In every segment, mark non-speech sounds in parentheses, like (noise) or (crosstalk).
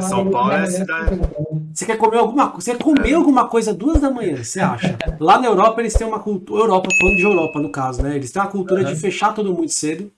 São Paulo é a cidade. Você quer comer alguma coisa? Você quer comer alguma coisa duas da manhã, você acha? Lá na Europa eles têm uma cultura. Europa, falando de Europa no caso, né? Eles têm uma cultura de fechar tudo muito cedo.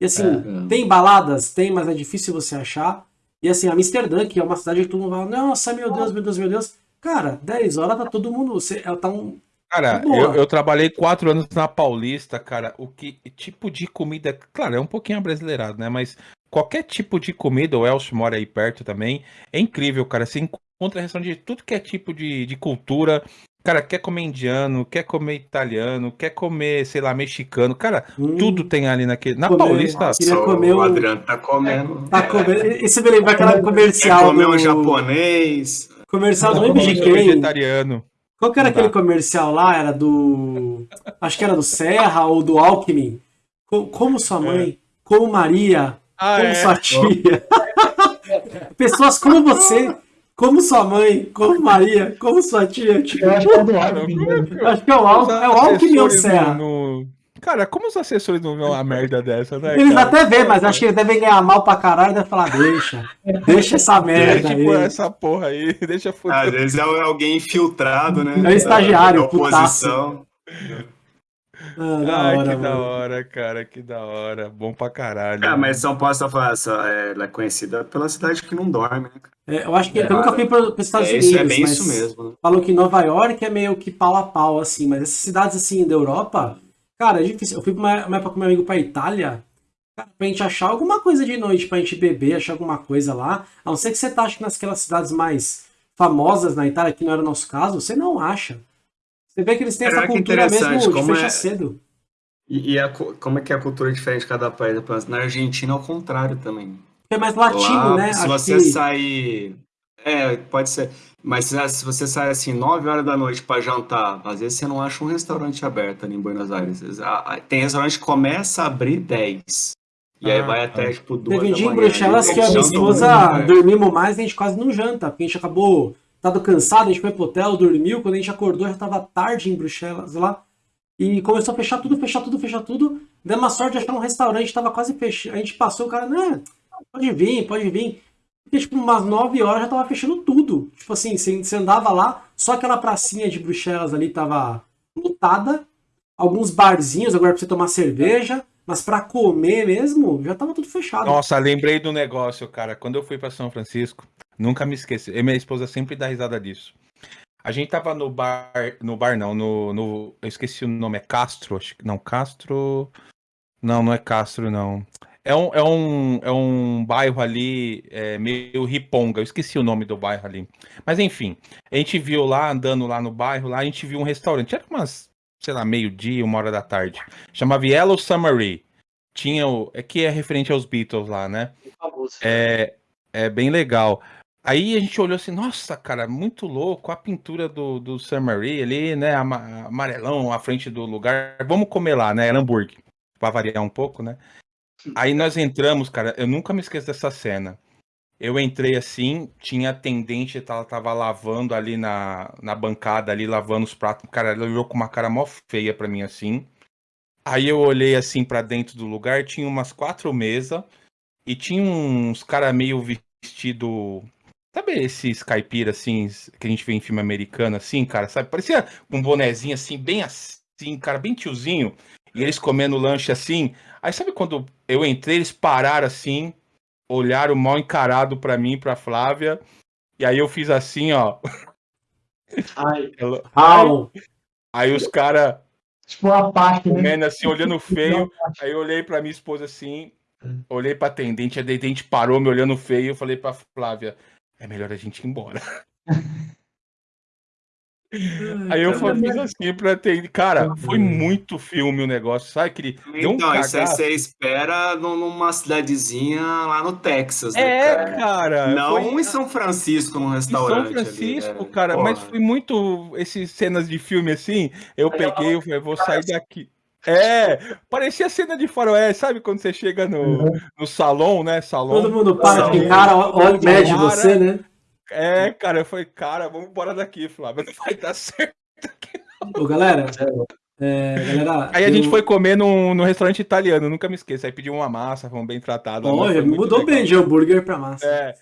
E assim, É. tem baladas? Tem, mas é difícil você achar. E assim, Amsterdã, que é uma cidade que todo mundo fala, nossa, meu Deus, meu Deus, meu Deus. Cara, 10 horas tá todo mundo. Você, tá um, Cara, eu, eu trabalhei quatro anos na Paulista, cara. O que tipo de comida. Claro, é um pouquinho abrasileirado, né? Mas qualquer tipo de comida, o Elcio mora aí perto também, é incrível, cara. Você encontra restaurante de tudo que é tipo de, de cultura. Cara, quer comer indiano, quer comer italiano, quer comer, sei lá, mexicano. Cara, Hum. tudo tem ali naquele. Na Comer- Paulista. Queria comer o um- Adriano tá comendo. Tá comendo. Isso me lembra aquela Quer comercial comer do. um japonês. Comercial do comendo quem? vegetariano. Qual que era aquele comercial lá? Era do. Acho que era do Serra ou do Alckmin. Co- Como sua mãe, como Maria, Ah, como é. sua tia. (laughs) Pessoas como você, como sua mãe, como Maria, como sua tia. Tipo, Eu acho que é do Cara, Alckmin, como é né? que- acho que é o, Al... é o Alckmin ou o assessores Serra. no- no- Cara, como os assessores não vêem uma merda dessa, né? Eles cara? até vê, mas acho que eles devem ganhar mal pra caralho e devem falar, deixa. Deixa essa (laughs) merda Deixa tipo aí. essa porra aí, (laughs) deixa Às fuder. vezes é alguém infiltrado, né? É o estagiário, da oposição. Ah, da Ai, hora, que da mano. hora, cara, que da hora. Bom pra caralho. Ah, mas São Paulo, só falar, só, é, ela é conhecida pela cidade que não dorme, né? É, eu acho que eu nunca fui para os Estados É, Unidos, isso é bem mas isso mesmo. Né? falam que Nova York é meio que pau a pau, assim, mas essas cidades assim da Europa, cara, é difícil. Eu fui pra uma, uma época com meu amigo pra Itália, cara, pra gente achar alguma coisa de noite, pra gente beber, achar alguma coisa lá, a não ser que você tá, acho que naquelas cidades mais famosas na Itália, que não era o nosso caso, você não acha. Você vê que eles têm Cara, essa cultura mesmo de fechar é- cedo. E, e a como é que é a cultura diferente de cada país? Na Argentina, ao contrário também. É mais latino, Lá, né? Se Acho você sair. É, pode ser. Mas se se você sai assim, 9 horas da noite para jantar, às vezes você não acha um restaurante aberto ali em Buenos Aires. Ah, ah, Tem restaurante que começa a abrir 10. E aí Ah, vai até, ah. tipo, 2 Teve um dia em. Bruxelas que a minha esposa dormimos mais e a gente quase não janta, porque a gente acabou tado cansado, a gente foi pro hotel, dormiu, quando a gente acordou já tava tarde em Bruxelas lá. E começou a fechar tudo, fechar tudo, fechar tudo. Deu uma sorte de achar um restaurante, tava quase fechando. A gente passou, o cara, né, pode vir, pode vir. Porque, tipo, umas 9 horas já tava fechando tudo. Tipo assim, você andava lá, só aquela pracinha de Bruxelas ali tava lotada. Alguns barzinhos agora pra você tomar cerveja. Mas pra comer mesmo, já tava tudo fechado. Nossa, lembrei do negócio, cara. Quando eu fui pra São Francisco, nunca me esqueci. E minha esposa sempre dá risada disso. A gente tava no bar, no bar não, no, no eu esqueci o nome, é Castro, acho que não, Castro. Não, não é Castro, não. É um, é um, é um bairro ali, é, meio riponga, eu esqueci o nome do bairro ali. Mas enfim, a gente viu lá, andando lá no bairro, lá a gente viu um restaurante, era umas, sei lá, meio-dia, uma hora da tarde. Chamava Yellow Submarine. Tinha o. É que é referente aos Beatles lá, né? É, é bem legal. Aí a gente olhou assim, nossa, cara, muito louco, a pintura do, do Sam Marie ali, né, ama- amarelão à frente do lugar. Vamos comer lá, né, era hambúrguer, pra variar um pouco, né. Aí nós entramos, cara, eu nunca me esqueço dessa cena. Eu entrei assim, tinha atendente, ela tava lavando ali na, na bancada, ali, lavando os pratos. Cara, ela olhou com uma cara mó feia pra mim, assim. Aí eu olhei assim pra dentro do lugar, tinha umas quatro mesas e tinha uns cara meio vestido. Sabe esses caipira assim, que a gente vê em filme americano, assim, cara, sabe? Parecia um bonezinho assim, bem assim, cara, bem tiozinho. E eles comendo lanche assim. Aí sabe quando eu entrei, eles pararam assim, olharam mal encarado pra mim, pra Flávia. E aí eu fiz assim, ó. Ai, (laughs) ela- Au. Aí os caras tipo uma parte, né? comendo assim, olhando feio. Aí eu olhei pra minha esposa assim, olhei pra atendente, a atendente parou me olhando feio. Eu falei pra Flávia: é melhor a gente ir embora. Aí eu cara, fiz assim pra atender. Cara, foi muito filme o negócio, sabe? Que deu um Então, isso aí você espera num- numa cidadezinha lá no Texas, né, É, cara? cara. Não foi em São Francisco, num em restaurante. São Francisco, ali, é. cara. Mas Porra. foi muito. Esses cenas de filme assim. Eu peguei, eu falei, vou sair daqui. É, parecia cena de faroeste, sabe quando você chega no, no salão, né? Salão. Todo mundo para Não. de cara, olha, mede você, né? É, cara, eu falei, cara, vamos embora daqui, Flávio, não vai dar (laughs) certo. Ô, galera, é, galera. Aí a eu- gente foi comer num, num restaurante italiano, nunca me esqueço. Aí pediu uma massa, fomos bem tratados. Olha, mudou legal. bem de hambúrguer pra massa. É,